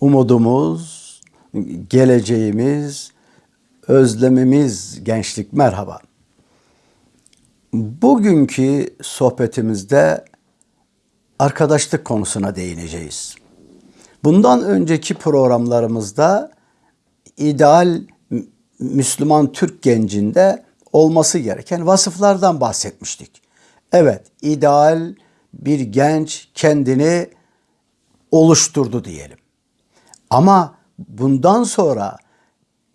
umudumuz, geleceğimiz, özlemimiz gençlik merhaba. Bugünkü sohbetimizde arkadaşlık konusuna değineceğiz. Bundan önceki programlarımızda ideal Müslüman Türk gencinde olması gereken vasıflardan bahsetmiştik. Evet, ideal bir genç kendini oluşturdu diyelim. Ama bundan sonra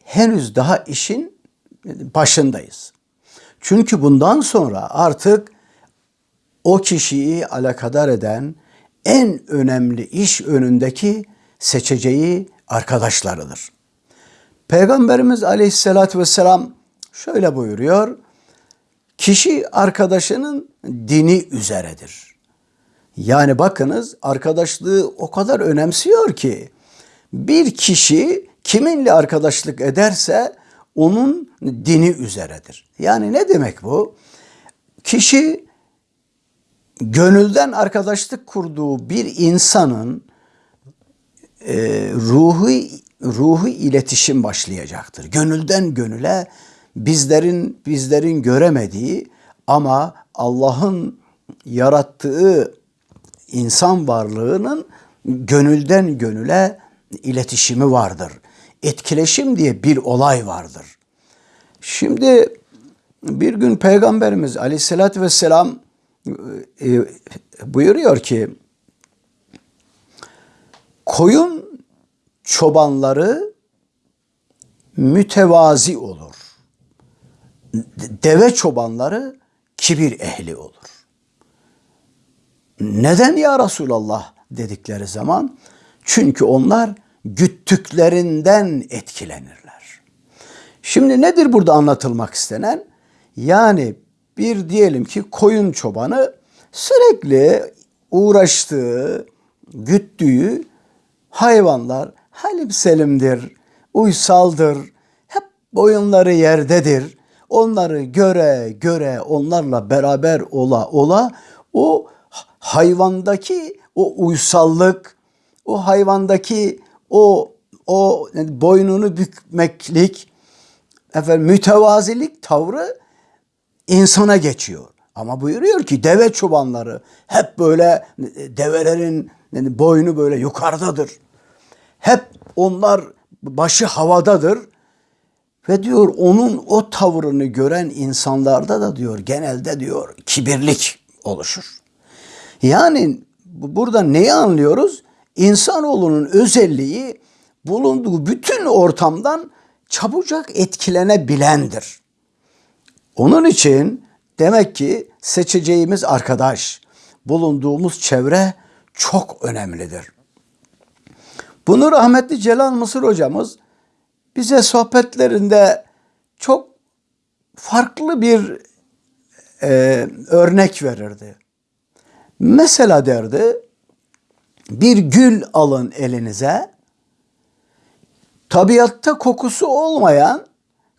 henüz daha işin başındayız. Çünkü bundan sonra artık o kişiyi alakadar eden en önemli iş önündeki seçeceği arkadaşlarıdır. Peygamberimiz aleyhissalatü vesselam şöyle buyuruyor. Kişi arkadaşının dini üzeredir. Yani bakınız arkadaşlığı o kadar önemsiyor ki bir kişi kiminle arkadaşlık ederse onun dini üzeredir. Yani ne demek bu? Kişi gönülden arkadaşlık kurduğu bir insanın e, ruhu ruhu iletişim başlayacaktır. Gönülden gönüle bizlerin bizlerin göremediği ama Allah'ın yarattığı insan varlığının gönülden gönüle iletişimi vardır. Etkileşim diye bir olay vardır. Şimdi bir gün Peygamberimiz aleyhissalatü vesselam e, buyuruyor ki koyun çobanları mütevazi olur. Deve çobanları kibir ehli olur. Neden ya Resulallah dedikleri zaman çünkü onlar güttüklerinden etkilenirler. Şimdi nedir burada anlatılmak istenen? Yani bir diyelim ki koyun çobanı sürekli uğraştığı, güttüğü hayvanlar halim selimdir, uysaldır, hep boyunları yerdedir. Onları göre göre onlarla beraber ola ola o hayvandaki o uysallık, o hayvandaki o o boynunu bükmeklik, efendim mütevazilik tavrı insana geçiyor. Ama buyuruyor ki deve çobanları hep böyle develerin yani boynu böyle yukarıdadır. Hep onlar başı havadadır. Ve diyor onun o tavrını gören insanlarda da diyor genelde diyor kibirlik oluşur. Yani burada neyi anlıyoruz? İnsanoğlunun özelliği bulunduğu bütün ortamdan çabucak etkilenebilendir. Onun için demek ki seçeceğimiz arkadaş, bulunduğumuz çevre çok önemlidir. Bunu rahmetli Celal Mısır hocamız bize sohbetlerinde çok farklı bir e, örnek verirdi. Mesela derdi bir gül alın elinize tabiatta kokusu olmayan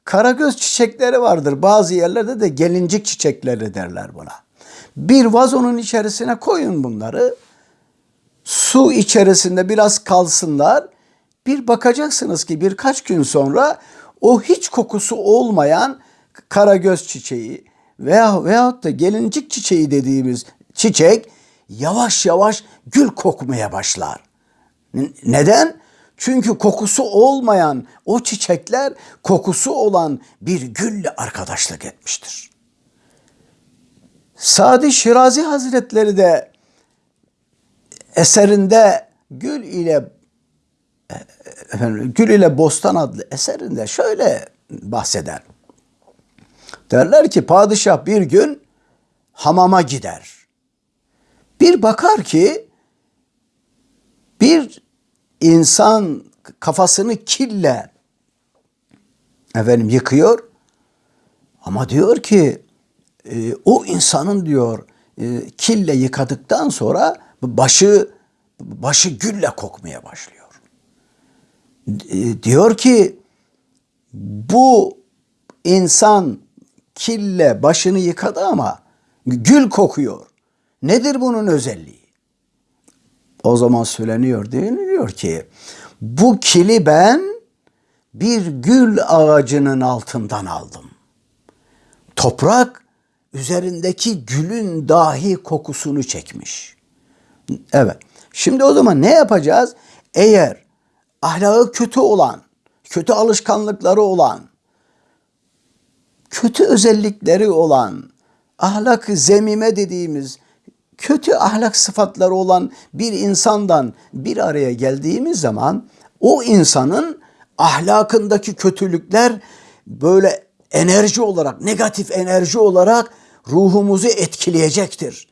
karagöz çiçekleri vardır. Bazı yerlerde de gelincik çiçekleri derler buna. Bir vazonun içerisine koyun bunları. Su içerisinde biraz kalsınlar. Bir bakacaksınız ki birkaç gün sonra o hiç kokusu olmayan karagöz çiçeği veya veyahut da gelincik çiçeği dediğimiz çiçek yavaş yavaş gül kokmaya başlar. Neden? Çünkü kokusu olmayan o çiçekler kokusu olan bir gülle arkadaşlık etmiştir. Sadi Şirazi Hazretleri de eserinde Gül ile efendim, Gül ile Bostan adlı eserinde şöyle bahseder. Derler ki padişah bir gün hamama gider. Bir bakar ki bir insan kafasını kille efendim yıkıyor ama diyor ki e, o insanın diyor e, kille yıkadıktan sonra başı başı gülle kokmaya başlıyor. E, diyor ki bu insan kille başını yıkadı ama gül kokuyor. Nedir bunun özelliği? O zaman söyleniyor deniliyor ki Bu kili ben bir gül ağacının altından aldım. Toprak üzerindeki gülün dahi kokusunu çekmiş. Evet. Şimdi o zaman ne yapacağız? Eğer ahlakı kötü olan, kötü alışkanlıkları olan, kötü özellikleri olan, ahlak zemime dediğimiz kötü ahlak sıfatları olan bir insandan bir araya geldiğimiz zaman o insanın ahlakındaki kötülükler böyle enerji olarak, negatif enerji olarak ruhumuzu etkileyecektir.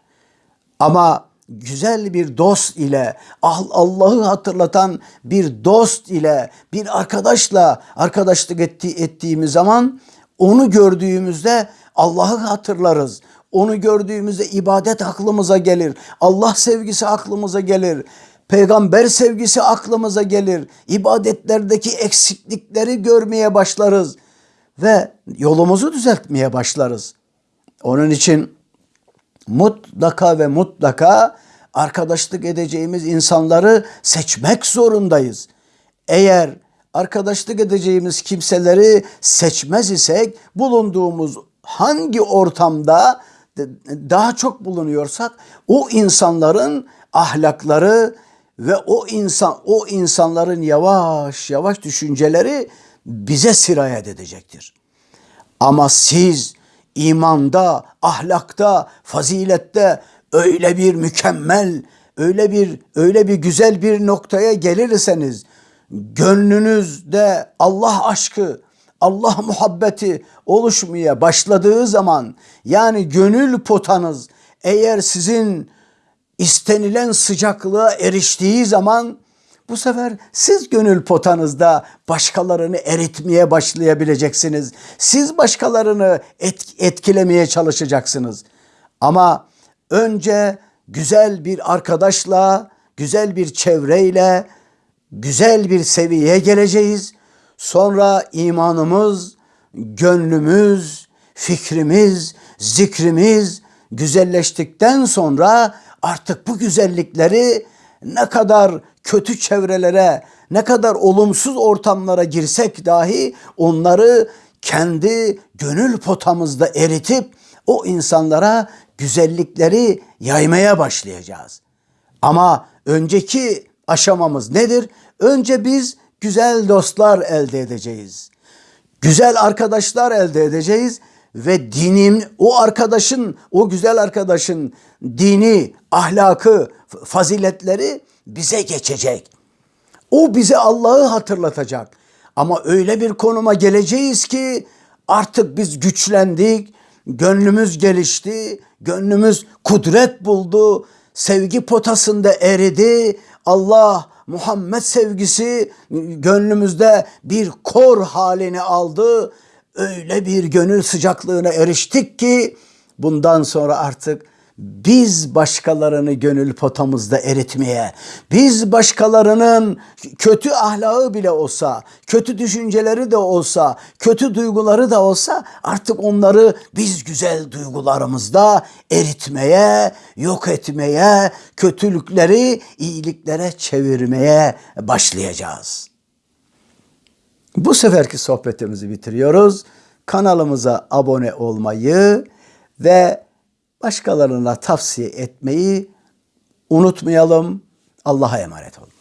Ama güzel bir dost ile Ah- Allah'ı hatırlatan bir dost ile bir arkadaşla arkadaşlık etti, ettiğimiz zaman onu gördüğümüzde Allah'ı hatırlarız. Onu gördüğümüzde ibadet aklımıza gelir. Allah sevgisi aklımıza gelir. Peygamber sevgisi aklımıza gelir. İbadetlerdeki eksiklikleri görmeye başlarız ve yolumuzu düzeltmeye başlarız. Onun için mutlaka ve mutlaka arkadaşlık edeceğimiz insanları seçmek zorundayız. Eğer arkadaşlık edeceğimiz kimseleri seçmez isek bulunduğumuz hangi ortamda daha çok bulunuyorsak o insanların ahlakları ve o insan o insanların yavaş yavaş düşünceleri bize sirayet edecektir. Ama siz imanda, ahlakta, fazilette öyle bir mükemmel, öyle bir öyle bir güzel bir noktaya gelirseniz gönlünüzde Allah aşkı, Allah muhabbeti oluşmaya başladığı zaman yani gönül potanız eğer sizin istenilen sıcaklığa eriştiği zaman bu sefer siz gönül potanızda başkalarını eritmeye başlayabileceksiniz. Siz başkalarını et- etkilemeye çalışacaksınız. Ama önce güzel bir arkadaşla, güzel bir çevreyle, güzel bir seviyeye geleceğiz. Sonra imanımız, gönlümüz, fikrimiz, zikrimiz güzelleştikten sonra artık bu güzellikleri ne kadar kötü çevrelere, ne kadar olumsuz ortamlara girsek dahi onları kendi gönül potamızda eritip o insanlara güzellikleri yaymaya başlayacağız. Ama önceki aşamamız nedir? Önce biz güzel dostlar elde edeceğiz. Güzel arkadaşlar elde edeceğiz ve dinin o arkadaşın, o güzel arkadaşın dini, ahlakı, faziletleri bize geçecek. O bize Allah'ı hatırlatacak. Ama öyle bir konuma geleceğiz ki artık biz güçlendik, gönlümüz gelişti, gönlümüz kudret buldu, sevgi potasında eridi. Allah Muhammed sevgisi gönlümüzde bir kor halini aldı. Öyle bir gönül sıcaklığına eriştik ki bundan sonra artık biz başkalarını gönül potamızda eritmeye, biz başkalarının kötü ahlakı bile olsa, kötü düşünceleri de olsa, kötü duyguları da olsa artık onları biz güzel duygularımızda eritmeye, yok etmeye, kötülükleri iyiliklere çevirmeye başlayacağız. Bu seferki sohbetimizi bitiriyoruz. Kanalımıza abone olmayı ve başkalarına tavsiye etmeyi unutmayalım. Allah'a emanet olunuz.